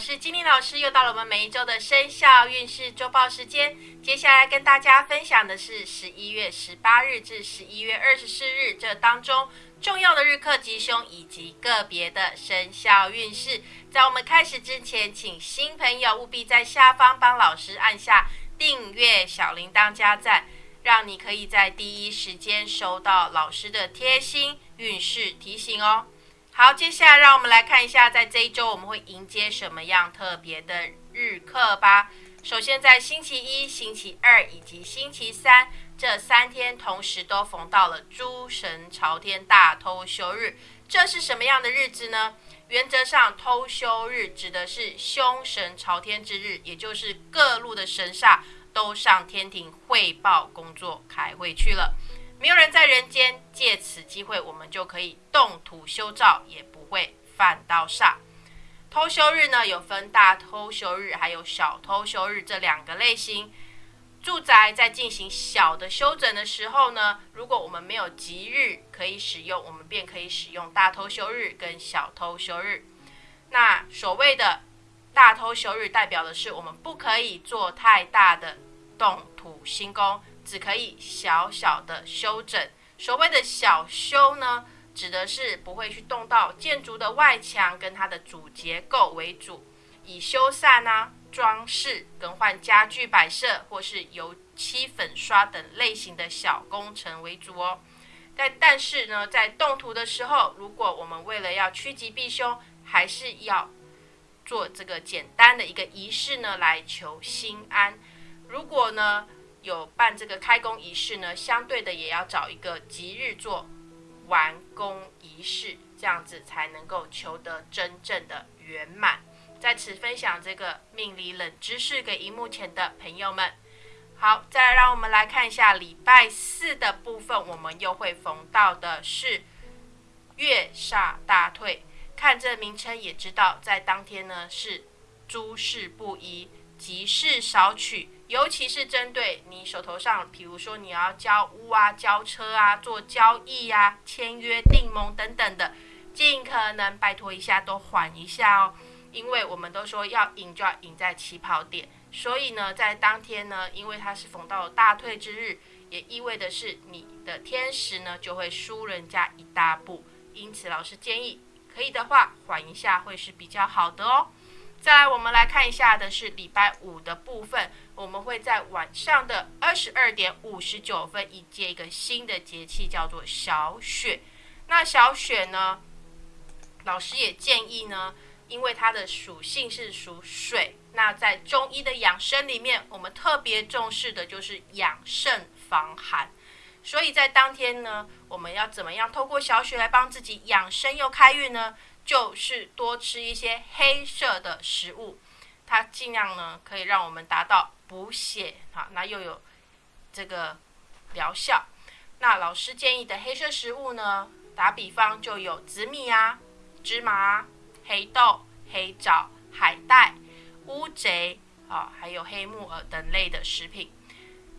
是金玲老师，又到了我们每一周的生肖运势周报时间。接下来跟大家分享的是十一月十八日至十一月二十四日这当中重要的日课吉凶以及个别的生肖运势。在我们开始之前，请新朋友务必在下方帮老师按下订阅、小铃铛加赞，让你可以在第一时间收到老师的贴心运势提醒哦。好，接下来让我们来看一下，在这一周我们会迎接什么样特别的日课吧。首先，在星期一、星期二以及星期三这三天，同时都逢到了诸神朝天大偷休日。这是什么样的日子呢？原则上，偷休日指的是凶神朝天之日，也就是各路的神煞都上天庭汇报工作、开会去了。没有人在人间，借此机会，我们就可以动土修造，也不会犯到煞。偷修日呢，有分大偷修日，还有小偷修日这两个类型。住宅在进行小的修整的时候呢，如果我们没有吉日可以使用，我们便可以使用大偷休日跟小偷休日。那所谓的大偷休日，代表的是我们不可以做太大的动土新工。只可以小小的修整。所谓的小修呢，指的是不会去动到建筑的外墙跟它的主结构为主，以修缮啊、装饰、更换家具摆设或是油漆粉刷等类型的小工程为主哦。但但是呢，在动土的时候，如果我们为了要趋吉避凶，还是要做这个简单的一个仪式呢，来求心安。如果呢，有办这个开工仪式呢，相对的也要找一个吉日做完工仪式，这样子才能够求得真正的圆满。在此分享这个命理冷知识给荧幕前的朋友们。好，再让我们来看一下礼拜四的部分，我们又会逢到的是月煞大退。看这名称也知道，在当天呢是诸事不宜，吉事少取。尤其是针对你手头上，比如说你要交屋啊、交车啊、做交易呀、签约订盟等等的，尽可能拜托一下，都缓一下哦。因为我们都说要赢就要赢在起跑点，所以呢，在当天呢，因为它是逢到大退之日，也意味的是你的天时呢就会输人家一大步。因此，老师建议可以的话，缓一下会是比较好的哦。再来，我们来看一下的是礼拜五的部分。我们会在晚上的二十二点五十九分迎接一个新的节气，叫做小雪。那小雪呢，老师也建议呢，因为它的属性是属水，那在中医的养生里面，我们特别重视的就是养肾防寒。所以在当天呢，我们要怎么样透过小雪来帮自己养生又开运呢？就是多吃一些黑色的食物，它尽量呢可以让我们达到补血啊，那又有这个疗效。那老师建议的黑色食物呢，打比方就有紫米啊、芝麻、黑豆、黑枣、海带、乌贼啊，还有黑木耳等类的食品。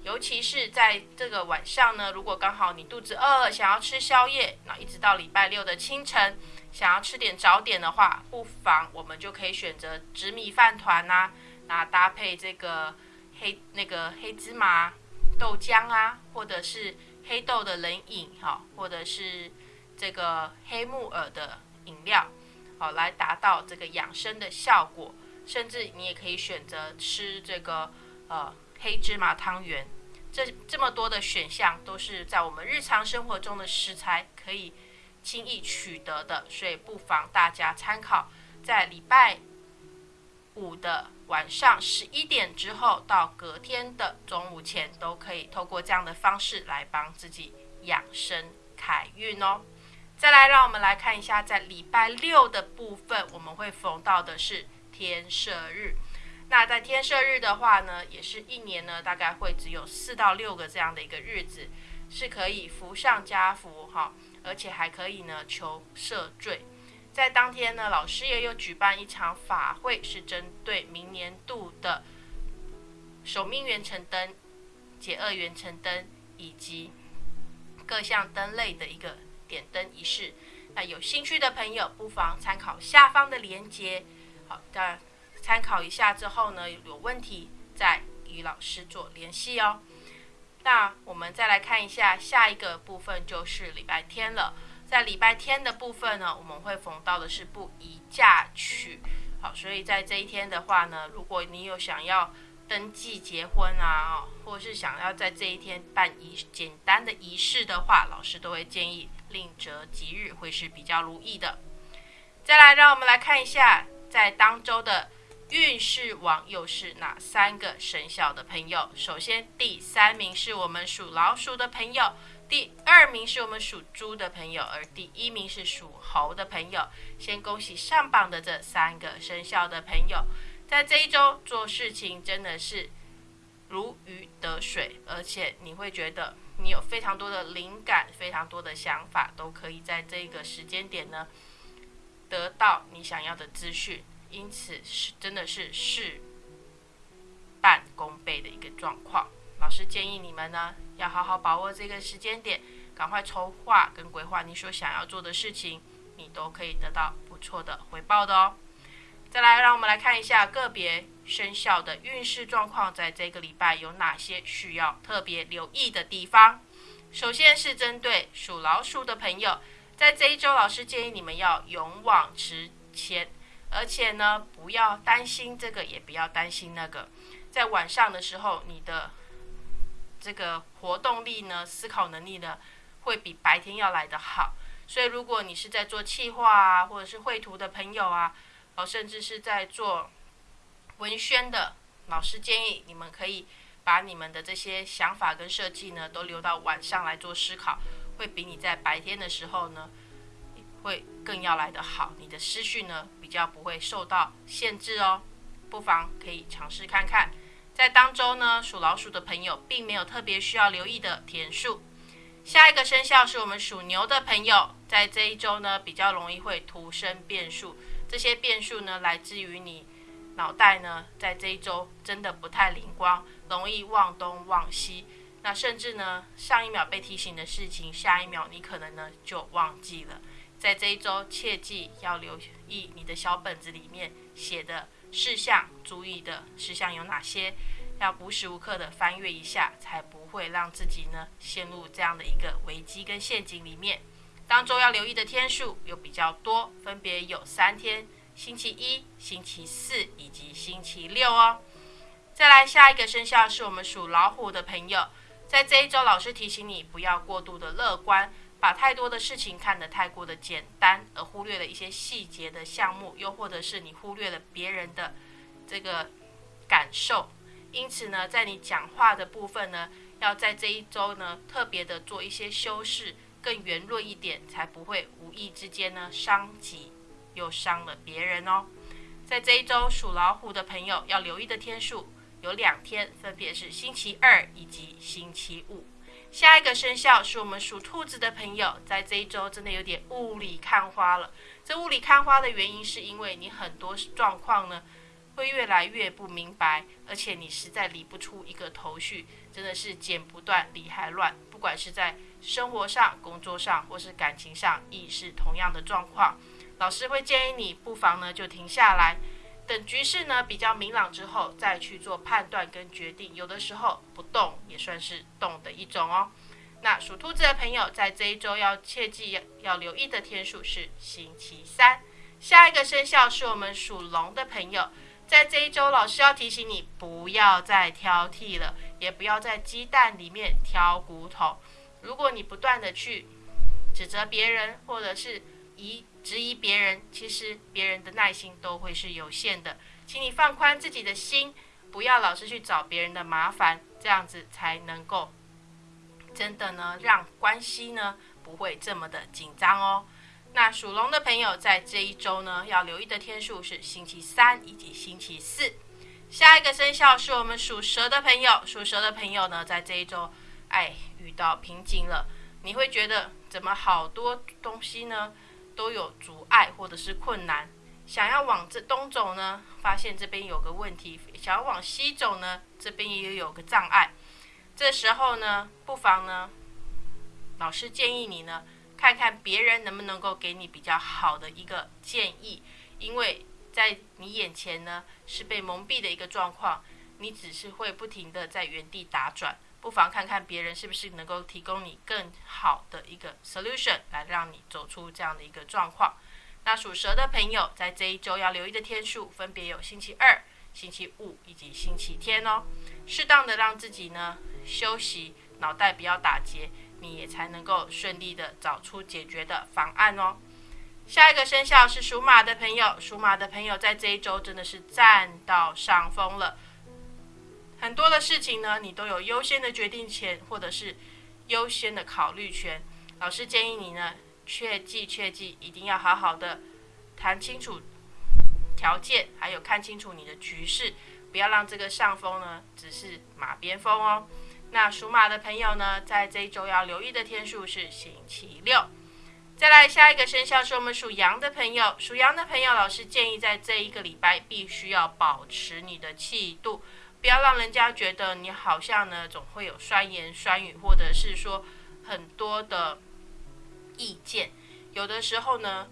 尤其是在这个晚上呢，如果刚好你肚子饿，想要吃宵夜，那一直到礼拜六的清晨。想要吃点早点的话，不妨我们就可以选择紫米饭团呐，那搭配这个黑那个黑芝麻豆浆啊，或者是黑豆的冷饮哈，或者是这个黑木耳的饮料，好来达到这个养生的效果。甚至你也可以选择吃这个呃黑芝麻汤圆，这这么多的选项都是在我们日常生活中的食材可以。轻易取得的，所以不妨大家参考，在礼拜五的晚上十一点之后到隔天的中午前，都可以透过这样的方式来帮自己养生开运哦。再来，让我们来看一下，在礼拜六的部分，我们会逢到的是天赦日。那在天赦日的话呢，也是一年呢，大概会只有四到六个这样的一个日子，是可以福上加福哈。而且还可以呢，求赦罪。在当天呢，老师也有举办一场法会，是针对明年度的守命元辰灯、解厄元辰灯以及各项灯类的一个点灯仪式。那有兴趣的朋友，不妨参考下方的链接。好，的，参考一下之后呢，有问题再与老师做联系哦。那我们再来看一下下一个部分，就是礼拜天了。在礼拜天的部分呢，我们会逢到的是不宜嫁娶。好，所以在这一天的话呢，如果你有想要登记结婚啊，或是想要在这一天办仪简单的仪式的话，老师都会建议另择吉日，会是比较如意的。再来，让我们来看一下在当周的运势王又是哪三个生肖的朋友。首先，第三名是我们属老鼠的朋友。第二名是我们属猪的朋友，而第一名是属猴的朋友。先恭喜上榜的这三个生肖的朋友，在这一周做事情真的是如鱼得水，而且你会觉得你有非常多的灵感，非常多的想法，都可以在这个时间点呢得到你想要的资讯，因此是真的是事半功倍的一个状况。老师建议你们呢。要好好把握这个时间点，赶快筹划跟规划你所想要做的事情，你都可以得到不错的回报的哦。再来，让我们来看一下个别生肖的运势状况，在这个礼拜有哪些需要特别留意的地方。首先是针对属老鼠的朋友，在这一周，老师建议你们要勇往直前，而且呢，不要担心这个，也不要担心那个。在晚上的时候，你的这个活动力呢，思考能力呢，会比白天要来得好。所以，如果你是在做企划啊，或者是绘图的朋友啊，哦，甚至是在做文宣的，老师建议你们可以把你们的这些想法跟设计呢，都留到晚上来做思考，会比你在白天的时候呢，会更要来得好。你的思绪呢，比较不会受到限制哦，不妨可以尝试看看。在当周呢，属老鼠的朋友并没有特别需要留意的天数。下一个生肖是我们属牛的朋友，在这一周呢，比较容易会突生变数。这些变数呢，来自于你脑袋呢，在这一周真的不太灵光，容易忘东忘西。那甚至呢，上一秒被提醒的事情，下一秒你可能呢就忘记了。在这一周，切记要留意你的小本子里面写的。事项注意的事项有哪些？要无时无刻的翻阅一下，才不会让自己呢陷入这样的一个危机跟陷阱里面。当中要留意的天数有比较多，分别有三天：星期一、星期四以及星期六哦。再来下一个生肖是我们属老虎的朋友，在这一周，老师提醒你不要过度的乐观。把太多的事情看得太过的简单，而忽略了一些细节的项目，又或者是你忽略了别人的这个感受。因此呢，在你讲话的部分呢，要在这一周呢特别的做一些修饰，更圆润一点，才不会无意之间呢伤己又伤了别人哦。在这一周属老虎的朋友要留意的天数有两天，分别是星期二以及星期五。下一个生肖是我们属兔子的朋友，在这一周真的有点雾里看花了。这雾里看花的原因是因为你很多状况呢会越来越不明白，而且你实在理不出一个头绪，真的是剪不断理还乱。不管是在生活上、工作上或是感情上，亦是同样的状况。老师会建议你不妨呢就停下来。等局势呢比较明朗之后，再去做判断跟决定。有的时候不动也算是动的一种哦。那属兔子的朋友在这一周要切记要留意的天数是星期三。下一个生肖是我们属龙的朋友，在这一周老师要提醒你不要再挑剔了，也不要在鸡蛋里面挑骨头。如果你不断的去指责别人，或者是以质疑别人，其实别人的耐心都会是有限的，请你放宽自己的心，不要老是去找别人的麻烦，这样子才能够真的呢让关系呢不会这么的紧张哦。那属龙的朋友在这一周呢要留意的天数是星期三以及星期四。下一个生肖是我们属蛇的朋友，属蛇的朋友呢在这一周哎遇到瓶颈了，你会觉得怎么好多东西呢？都有阻碍或者是困难，想要往这东走呢，发现这边有个问题；想要往西走呢，这边也有个障碍。这时候呢，不妨呢，老师建议你呢，看看别人能不能够给你比较好的一个建议，因为在。你眼前呢是被蒙蔽的一个状况，你只是会不停的在原地打转。不妨看看别人是不是能够提供你更好的一个 solution 来让你走出这样的一个状况。那属蛇的朋友在这一周要留意的天数分别有星期二、星期五以及星期天哦。适当的让自己呢休息，脑袋不要打结，你也才能够顺利的找出解决的方案哦。下一个生肖是属马的朋友，属马的朋友在这一周真的是占到上风了。很多的事情呢，你都有优先的决定权，或者是优先的考虑权。老师建议你呢，切记切记，一定要好好的谈清楚条件，还有看清楚你的局势，不要让这个上风呢只是马边风哦。那属马的朋友呢，在这一周要留意的天数是星期六。再来下一个生肖是我们属羊的朋友，属羊的朋友，老师建议在这一个礼拜必须要保持你的气度。不要让人家觉得你好像呢，总会有酸言酸语，或者是说很多的意见。有的时候呢，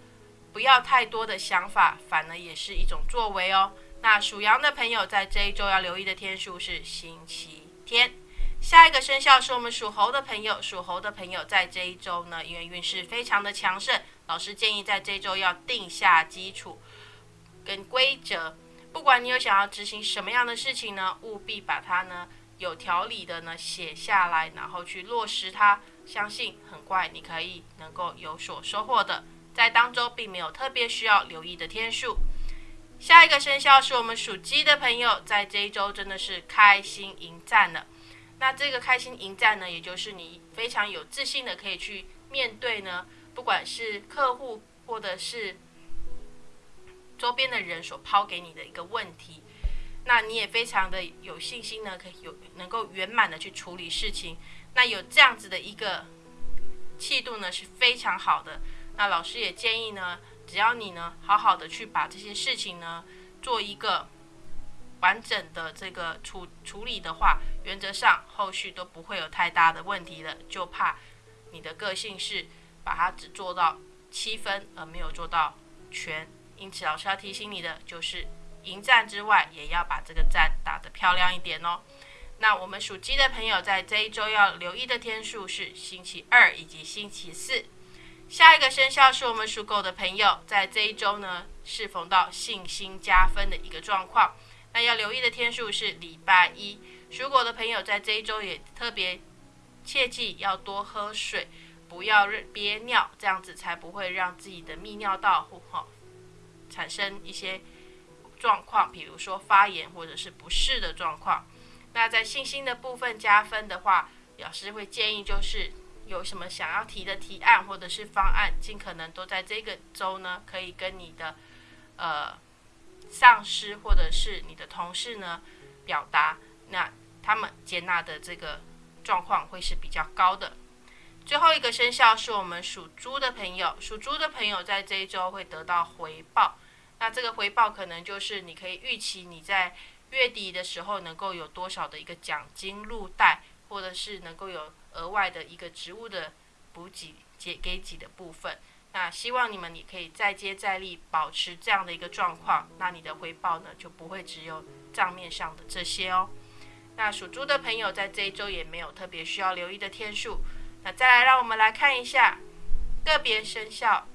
不要太多的想法，反而也是一种作为哦。那属羊的朋友在这一周要留意的天数是星期天。下一个生肖是我们属猴的朋友，属猴的朋友在这一周呢，因为运势非常的强盛，老师建议在这一周要定下基础跟规则。不管你有想要执行什么样的事情呢，务必把它呢有条理的呢写下来，然后去落实它。相信很快你可以能够有所收获的。在当中并没有特别需要留意的天数。下一个生肖是我们属鸡的朋友，在这一周真的是开心迎战了。那这个开心迎战呢，也就是你非常有自信的可以去面对呢，不管是客户或者是。周边的人所抛给你的一个问题，那你也非常的有信心呢，可以有能够圆满的去处理事情。那有这样子的一个气度呢，是非常好的。那老师也建议呢，只要你呢好好的去把这些事情呢做一个完整的这个处处理的话，原则上后续都不会有太大的问题的。就怕你的个性是把它只做到七分，而没有做到全。因此，老师要提醒你的就是，迎战之外，也要把这个战打得漂亮一点哦。那我们属鸡的朋友在这一周要留意的天数是星期二以及星期四。下一个生肖是我们属狗的朋友，在这一周呢，是逢到信心加分的一个状况。那要留意的天数是礼拜一。属狗的朋友在这一周也特别切记要多喝水，不要憋尿，这样子才不会让自己的泌尿道不好。产生一些状况，比如说发炎或者是不适的状况。那在信心的部分加分的话，老师会建议就是有什么想要提的提案或者是方案，尽可能都在这个周呢，可以跟你的呃上司或者是你的同事呢表达，那他们接纳的这个状况会是比较高的。最后一个生肖是我们属猪的朋友，属猪的朋友在这一周会得到回报。那这个回报可能就是你可以预期你在月底的时候能够有多少的一个奖金入袋，或者是能够有额外的一个职务的补给给给给的部分。那希望你们也可以再接再厉，保持这样的一个状况，那你的回报呢就不会只有账面上的这些哦。那属猪的朋友在这一周也没有特别需要留意的天数。那再来，让我们来看一下个别生肖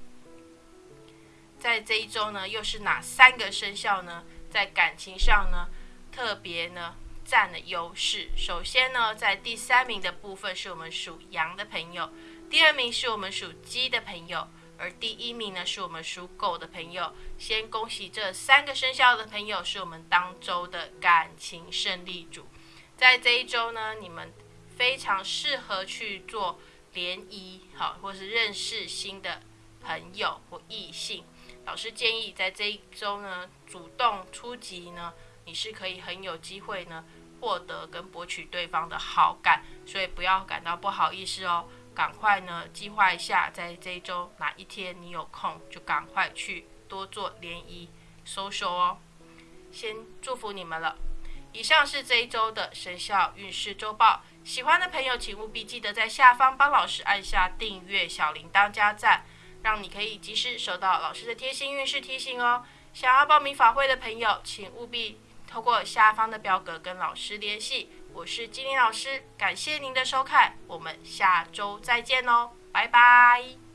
在这一周呢，又是哪三个生肖呢？在感情上呢，特别呢占了优势。首先呢，在第三名的部分是我们属羊的朋友，第二名是我们属鸡的朋友，而第一名呢是我们属狗的朋友。先恭喜这三个生肖的朋友，是我们当周的感情胜利组。在这一周呢，你们。非常适合去做联谊，好，或是认识新的朋友或异性。老师建议在这一周呢，主动出击呢，你是可以很有机会呢，获得跟博取对方的好感。所以不要感到不好意思哦，赶快呢计划一下，在这一周哪一天你有空，就赶快去多做联谊、收收哦。先祝福你们了。以上是这一周的生肖运势周报。喜欢的朋友，请务必记得在下方帮老师按下订阅、小铃铛加赞，让你可以及时收到老师的贴心运势提醒哦。想要报名法会的朋友，请务必透过下方的表格跟老师联系。我是金玲老师，感谢您的收看，我们下周再见哦，拜拜。